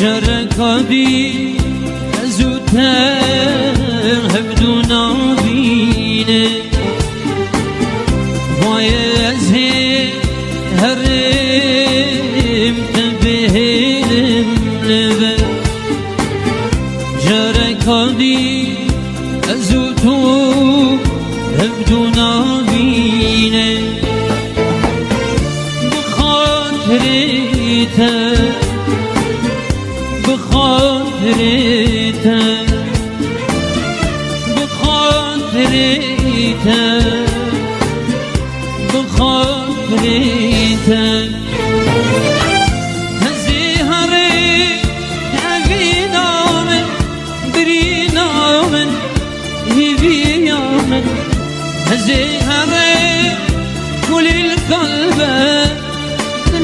جركادي زودتر هبدو نابينه وای از هرم تبهلم لبه. جرکادی تو هبدو نابینه. بخاطرته بخاطرته بخاطرته بخاطرته هزي هري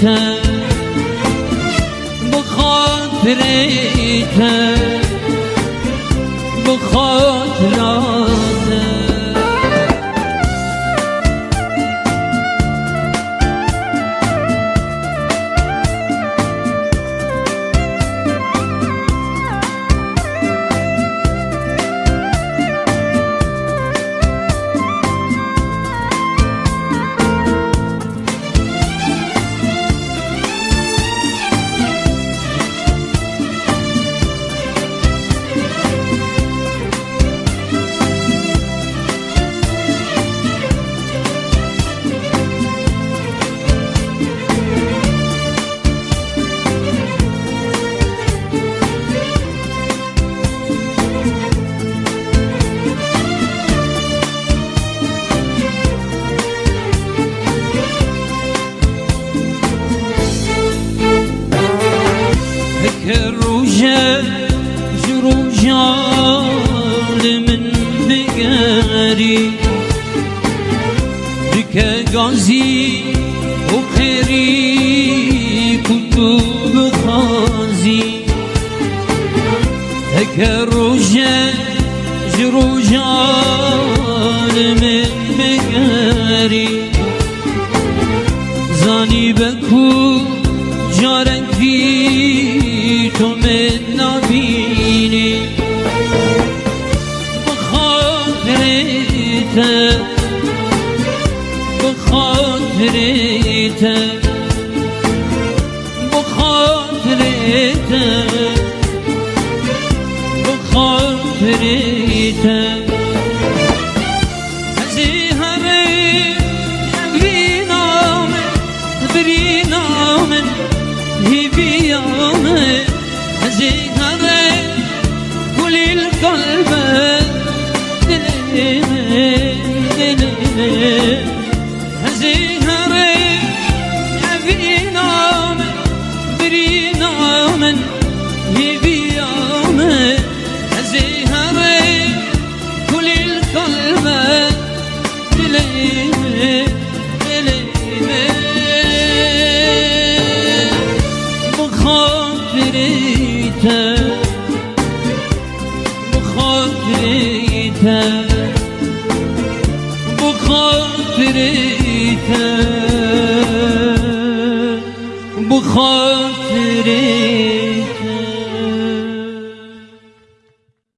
تن بخاطر. تن نری دیگه گازی و خیری کتوب خازی هک روژه جروجان من بگری زانی بکو جارنگی تو من نبی بخاطرت بخاطرت بخاطرت هزيهري elime. Bu kafirite Bu kafirite